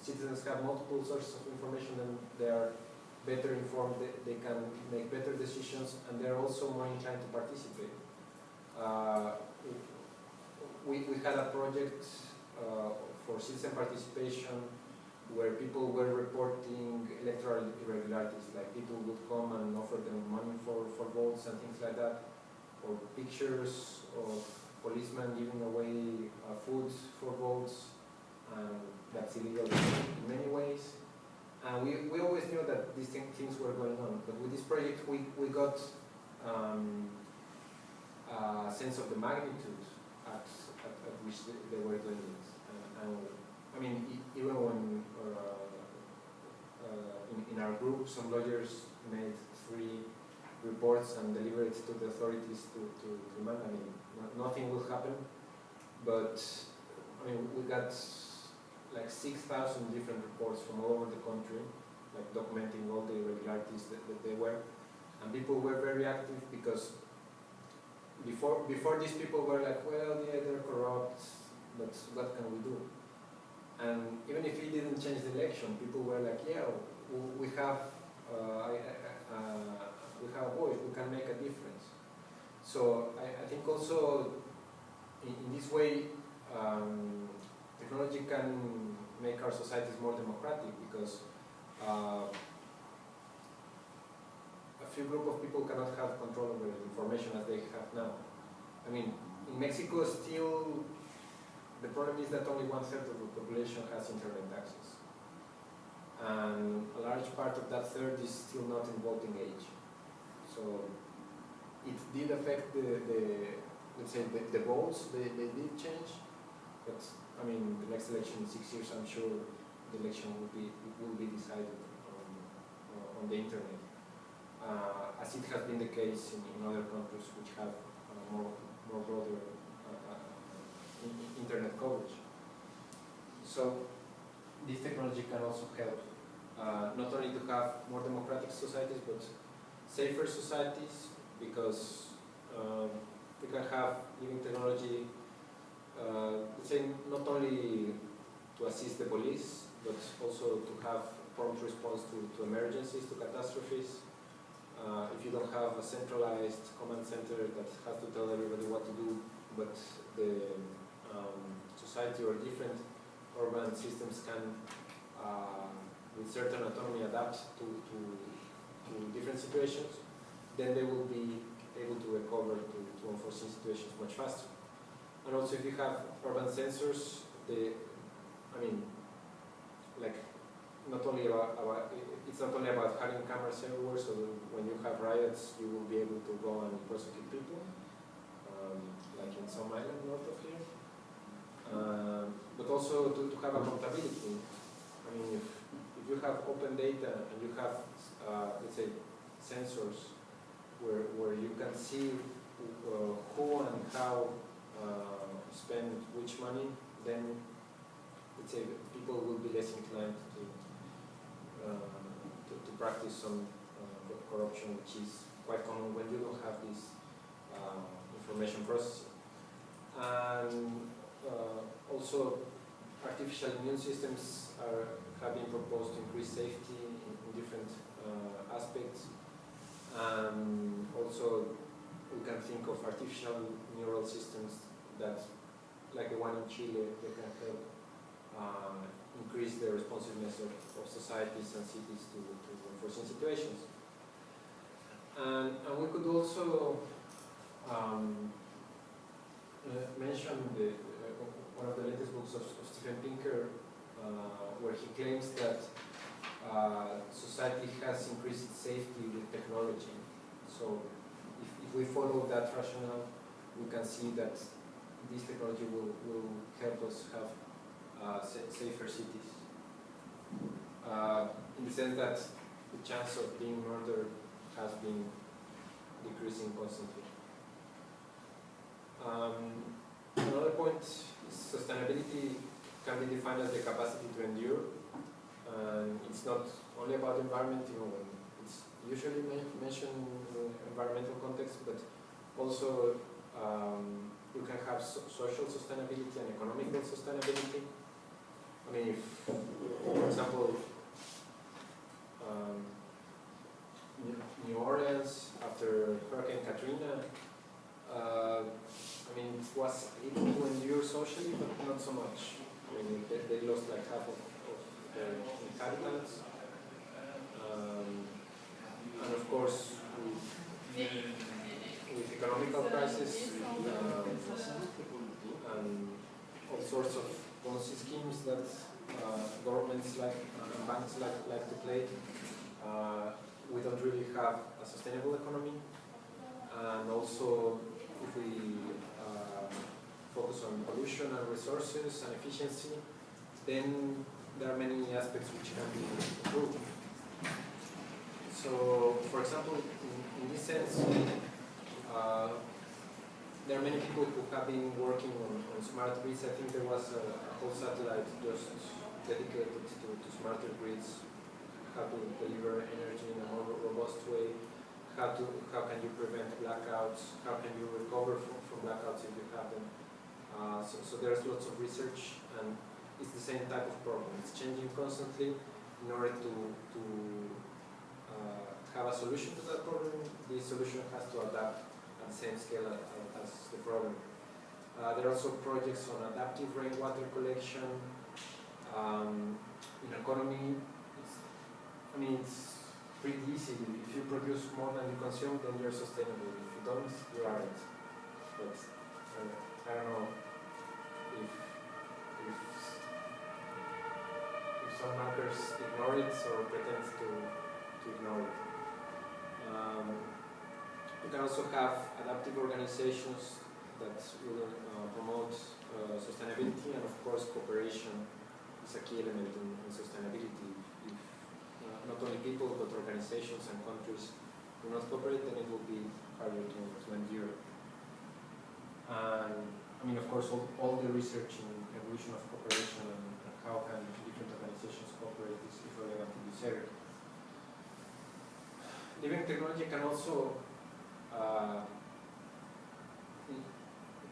citizens have multiple sources of information, then they are better informed, they, they can make better decisions, and they're also more inclined to participate. Uh, we, we had a project uh, for citizen participation where people were reporting electoral irregularities, like people would come and offer them money for, for votes and things like that, or pictures of policemen giving away uh, food for votes, and that's illegal in many ways. And we, we always knew that these thing, things were going on, but with this project we, we got um, a sense of the magnitude at, at, at which they, they were doing it. And, I mean, even when uh, uh, in, in our group, some lawyers made three reports and delivered it to the authorities to, to, to demand. I mean, nothing will happen, but I mean, we got like 6,000 different reports from all over the country, like documenting all the irregularities that, that they were. And people were very active because before, before these people were like, well, yeah, they're corrupt, but what can we do? And even if he didn't change the election, people were like, yeah, we have, uh, uh, we have a voice, we can make a difference. So I, I think also in, in this way, um, technology can make our societies more democratic because uh, a few group of people cannot have control over information as they have now. I mean, in Mexico still the problem is that only one third of the population has internet access. And a large part of that third is still not involved in age. So it did affect the, the let's say, the, the votes, they, they did change. But, I mean, the next election in six years, I'm sure the election will be, will be decided on, on the internet. Uh, as it has been the case in, in other countries which have uh, more, more broader uh, uh, in- in- internet coverage. So this technology can also help uh, not only to have more democratic societies but safer societies because um, we can have living technology, uh, say not only to assist the police but also to have prompt response to, to emergencies, to catastrophes, uh, if you don't have a centralized command center that has to tell everybody what to do, but the um, society or different urban systems can, uh, with certain autonomy, adapt to, to, to different situations, then they will be able to recover to, to unforeseen situations much faster. And also if you have urban sensors, they, I mean, like, not only about, about, it's not only about having cameras everywhere, so when you have riots, you will be able to go and prosecute people, um, like in some island north of here. Um, but also to, to have accountability. I mean, if, if you have open data and you have, uh, let's say, sensors where, where you can see uh, who and how uh, spend which money, then let's say people will be less inclined to, uh, to, to practice some uh, corruption, which is quite common when you don't have this uh, information processing. And uh, also, artificial immune systems are, have been proposed to increase safety in, in different uh, aspects. And also, we can think of artificial neural systems that, like the one in Chile, that can help uh, increase the responsiveness of, of societies and cities to, to unforeseen situations. And, and we could also um, uh, mention the, uh, one of the latest books of, of Steven Pinker, uh, where he claims that uh, society has increased its safety with technology. So if, if we follow that rationale, we can see that this technology will, will help us have uh, safer cities. Uh, in the sense that the chance of being murdered has been decreasing constantly. Um, another point sustainability can be defined as the capacity to endure. And it's not only about environment, it's usually mentioned in environmental context, but also um, you can have so social sustainability and economical sustainability. I mean, if, for example, um, New Orleans after Hurricane Katrina, uh, I mean, it was able to endure socially, but not so much. I mean, they, they lost like half of, of their inhabitants. Um, and of course, with, with economical crisis um, and all sorts of policy schemes that uh, governments like and banks like, like to play, uh, we don't really have a sustainable economy. And also, if we uh, focus on pollution and resources and efficiency, then there are many aspects which can be improved. So, for example, in, in this sense, uh, there are many people who have been working on, on smart grids. I think there was a, a whole satellite just dedicated to, to smarter grids, how to deliver energy in a more robust way, how to how can you prevent blackouts, how can you recover from, from blackouts if you have them. Uh, so, so there's lots of research and it's the same type of problem. It's changing constantly in order to, to uh, have a solution to that problem. The solution has to adapt same scale as, the problem. Uh, there are also projects on adaptive rainwater collection. Um, in economy, I mean, it's pretty easy. If you produce more than you consume, then you're sustainable. If you don't, you aren't. But uh, I don't know if, if, if some markers ignore it or pretend to, to ignore it. Um, you can also have adaptive organizations that will uh, promote uh, sustainability and of course cooperation is a key element in, in sustainability. If uh, not only people but organizations and countries do not cooperate, then it will be harder to, to endure. And I mean, of course, all, all the research in evolution of cooperation and, and how can different organizations cooperate is, relevant in this area. Living technology can also uh,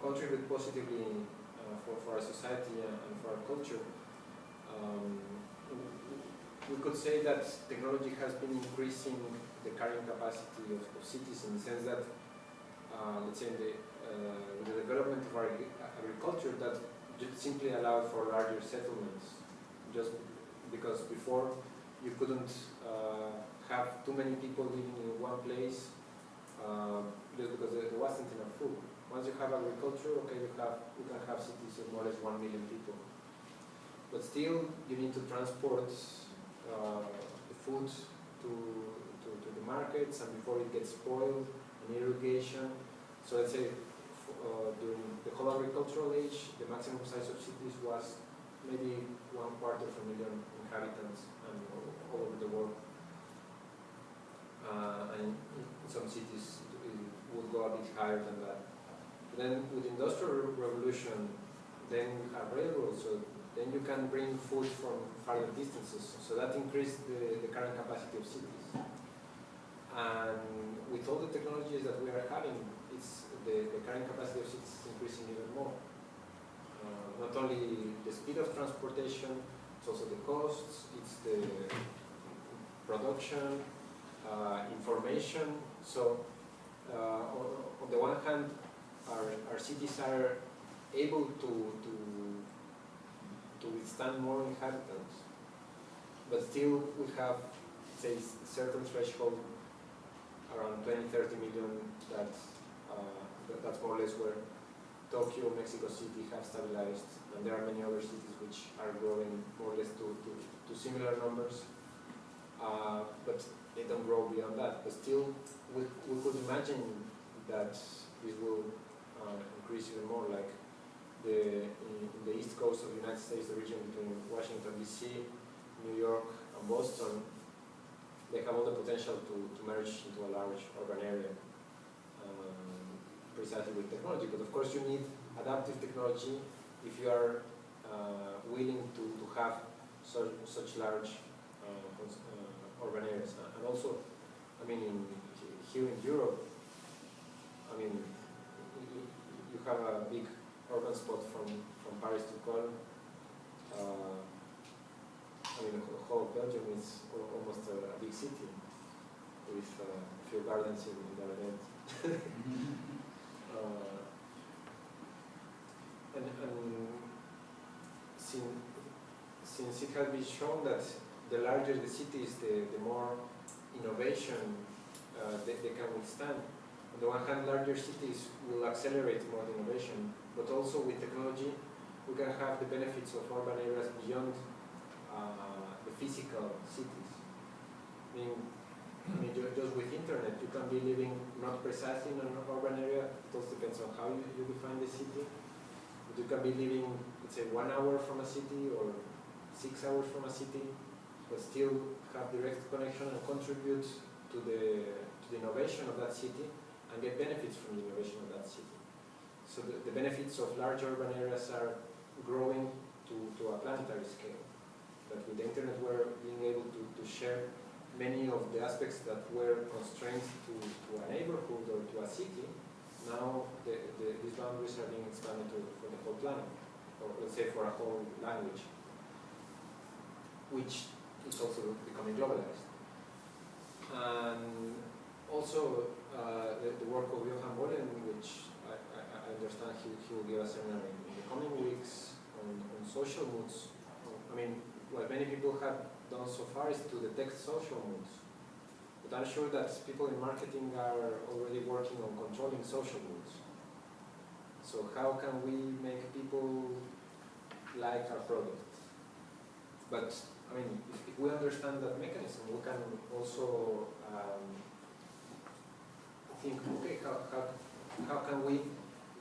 contribute positively uh, for, for our society and, for our culture. Um, we could say that technology has been increasing the carrying capacity of, of cities in the sense that, uh, let's say, in the, uh, with the development of our agriculture, that simply allowed for larger settlements. Just because before you couldn't uh, have too many people living in one place, uh, just because there wasn't enough food. Once you have agriculture, okay, you have you can have cities of more or less one million people. But still, you need to transport uh, the food to, to, to the markets and before it gets spoiled, and irrigation. So let's say uh, during the whole agricultural age, the maximum size of cities was maybe one quarter of a million inhabitants and all, all over the world. Uh, and in some cities it would go a bit higher than that. Then with industrial revolution, then you have railroads, so then you can bring food from farther distances. So that increased the, the carrying capacity of cities. And with all the technologies that we are having, it's the, the carrying capacity of cities is increasing even more. Uh, not only the speed of transportation, it's also the costs, it's the production, information. So uh, on, the one hand, our, our cities are able to, to to withstand more inhabitants. But still, we have, say, certain threshold around 20, 30 million that, uh, that that's more or less where Tokyo, Mexico City have stabilized, and there are many other cities which are growing more or less to, to, to similar numbers. Uh, but they don't grow beyond that. But still, we, we could imagine that this will uh, increase even more, like the, in, in the east coast of the United States, the region between Washington DC, New York, and Boston, they have all the potential to, to merge into a large urban area, um, precisely with technology. But of course, you need adaptive technology if you are uh, willing to, to have such, such large urban areas. And also, I mean, in, here in Europe, I mean, you, have a big urban spot from, from Paris to Cologne. Uh, I mean, the whole Belgium is almost a, a big city with uh, a few gardens in, in the event. uh, and, and since, since it has been shown that the larger the city is, the, the more innovation uh, they, they can withstand. On the one hand, larger cities will accelerate more innovation, but also with technology, we can have the benefits of urban areas beyond uh, the physical cities. I mean, I mean, just with internet, you can be living not precisely in an urban area. It also depends on how you, you define the city. But you can be living, let's say, one hour from a city or six hours from a city, but still have direct connection and contribute to the to the innovation of that city and get benefits from the innovation of that city. So the, the benefits of large urban areas are growing to, to a planetary scale. But with the internet we're being able to, to share many of the aspects that were constraints to, to a neighborhood or to a city, now the, the, these boundaries are being expanded to, for the whole planet, or let's say for a whole language, which is also becoming globalized. And also uh, the, the work of Johan Bollen, which I, I, I understand he, he will give a seminar in, in the coming weeks on, on social moods. I mean, what many people have done so far is to detect social moods. But I'm sure that people in marketing are already working on controlling social moods. So how can we make people like our product? But I mean, if, if we understand that mechanism, we can also um, think, okay, how, how, how can we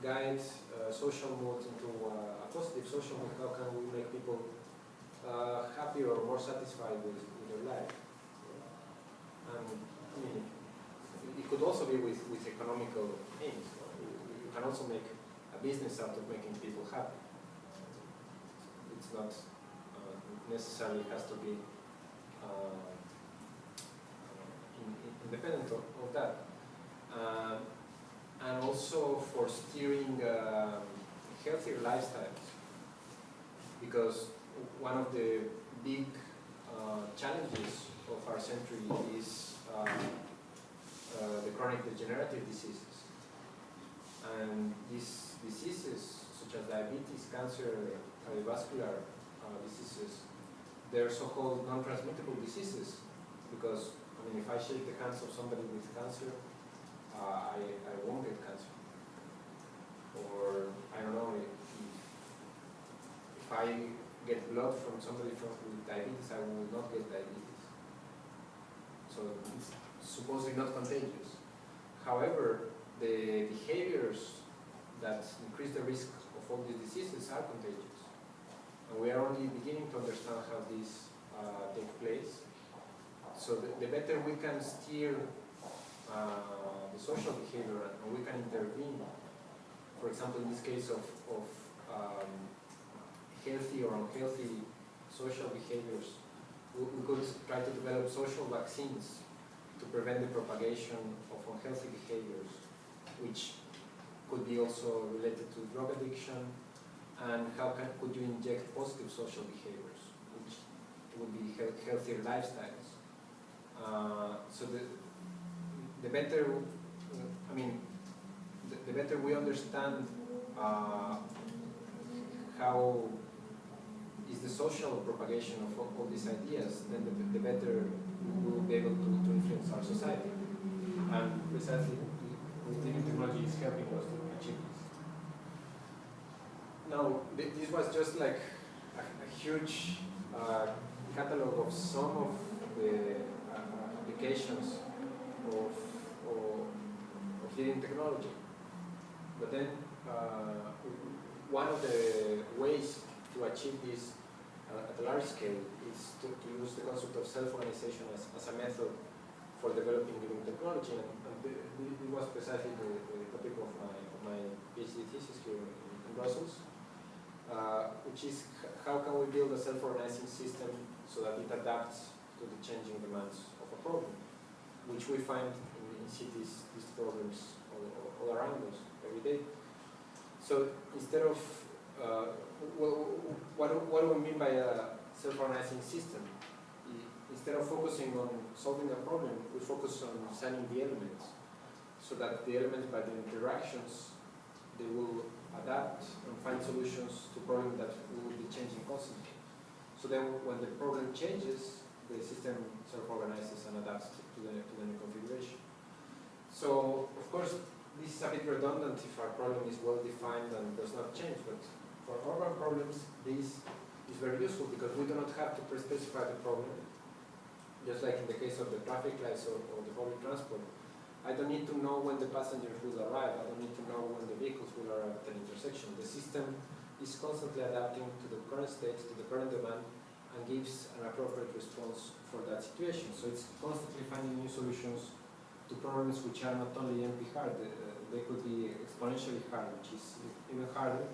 guide uh, social mood into uh, a positive social mood? How can we make people uh, happier or more satisfied with, with their life? And I mean, it could also be with, with economical aims. You, can also make a business out of making people happy. It's not necessarily has to be uh, in, in independent of, of that. Um, and also for steering um, healthier lifestyles. Because one of the big uh, challenges of our century is uh, uh, the chronic degenerative diseases. And these diseases, such as diabetes, cancer, cardiovascular uh, diseases, they're so-called non-transmittable diseases because, I mean, if I shake the hands of somebody with cancer, uh, I, I won't get cancer. Or, I don't know, if, if I get blood from somebody from, with diabetes, I will not get diabetes. So it's supposedly not contagious. However, the behaviors that increase the risk of all these diseases are contagious. And we are only beginning to understand how these uh, take place. So the, the better we can steer uh, the social behavior and we can intervene, for example, in this case of, of um, healthy or unhealthy social behaviors, we, we could try to develop social vaccines to prevent the propagation of unhealthy behaviors, which could be also related to drug addiction, and how can, could you inject positive social behaviors, which would be health, healthier lifestyles. Uh, so the, the better, I mean, the, the better we understand uh, how is the social propagation of all, all these ideas, then the, the better we will be able to, to influence our society. And precisely, living technology is helping us to achieve Now, this was just like a, a huge uh, catalog of some of the uh, applications of, of, of living technology. But then, uh, one of the ways to achieve this uh, at a large scale is to, to use the concept of self-organization as, as a method for developing living technology. And, and the, it was precisely the, the topic of my, of my PhD thesis here in Brussels, uh, which is how can we build a self-organizing system so that it adapts to the changing demands of a problem, which we find in, in cities, these problems all, all, around us every day. So instead of, uh, what, what do we mean by a self-organizing system? Instead of focusing on solving a problem, we focus on designing the elements, so that the elements by the interactions, they will adapt and find solutions to problems that will be changing constantly. So then when the problem changes, the system self-organizes and adapts to the, to the new configuration. So, of course, this is a bit redundant if our problem is well defined and does not change, but for urban problems, this is very useful because we do not have to pre-specify the problem. Just like in the case of the traffic lights or, or the public transport, I don't need to know when the passengers will arrive. I don't need to know when the vehicles will arrive at an intersection. The system is constantly adapting to the current state, to the current demand, and gives an appropriate response for that situation. So it's constantly finding new solutions to problems which are not only NP hard, uh, they could be exponentially hard, which is even harder,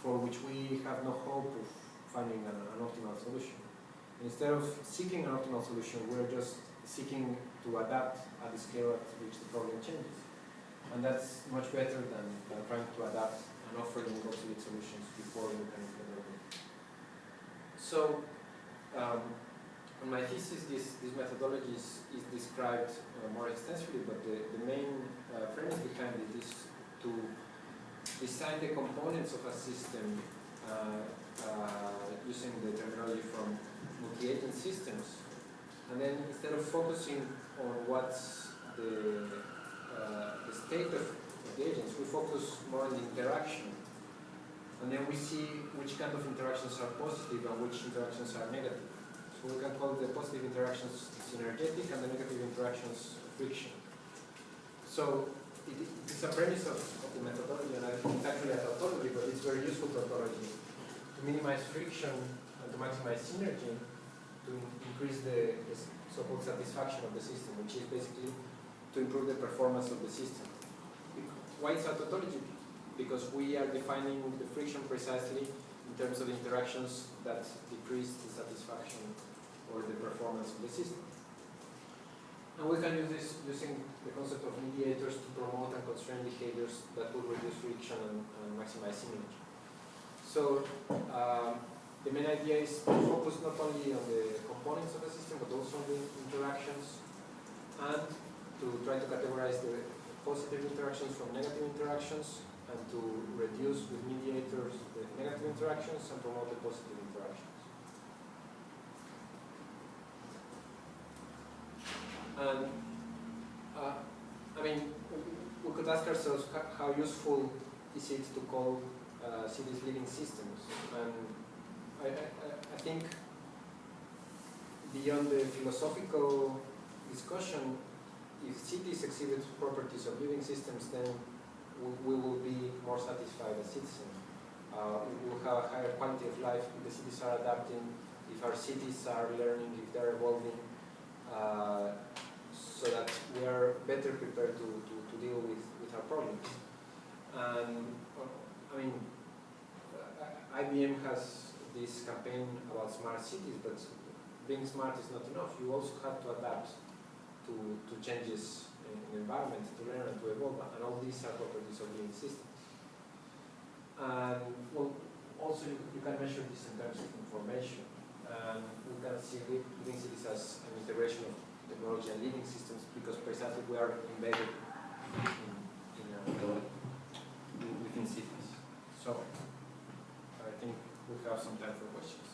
for which we have no hope of finding an, an optimal solution. Instead of seeking an optimal solution, we're just seeking to adapt at the scale at which the problem changes. And that's much better than, trying to adapt and offer offering obsolete solutions before we can implement them. So, um, in my thesis, this, this methodology is, is described uh, more extensively, but the, the main uh, premise behind it is to design the components of a system uh, uh, using the terminology from multi-agent systems. And then instead of focusing on what's the, uh, the state of, of the agents, we focus more on the interaction. And then we see which kind of interactions are positive and which interactions are negative. So we can call the positive interactions synergetic and the negative interactions friction. So it, it's a premise of, of the methodology, and I think actually a tautology, but it's very useful tautology to minimize friction and to maximize synergy to increase the, the so-called satisfaction of the system, which is basically to improve the performance of the system. Why it's a tautology? Because we are defining the friction precisely in terms of interactions that decrease the satisfaction or the performance of the system. And we can use this using the concept of mediators to promote and constrain behaviors that will reduce friction and, and maximize synergy. So, um, the main idea is to focus not only on the components of the system, but also on the interactions, and to try to categorize the positive interactions from negative interactions, and to reduce with mediators the negative interactions and promote the positive interactions. And, uh, I mean, we- could ask ourselves how useful is it to call uh, cities living systems? And I, I, think beyond the philosophical discussion, if cities exhibit properties of living systems, then we, we will be more satisfied as citizens. Uh, we will have a higher quality of life if the cities are adapting, if our cities are learning, if they're evolving, uh, so that we are better prepared to, to, to deal with, with our problems. And, uh, I mean, IBM has this campaign about smart cities, but being smart is not enough. You also have to adapt to, to changes in the environment, to learn and to evolve, and all these are properties of living systems. And well, also you, you can measure this in terms of information. And we can see li- living cities as an integration of technology and living systems because precisely we are embedded in, in, uh, in- within cities. So we have some time for questions.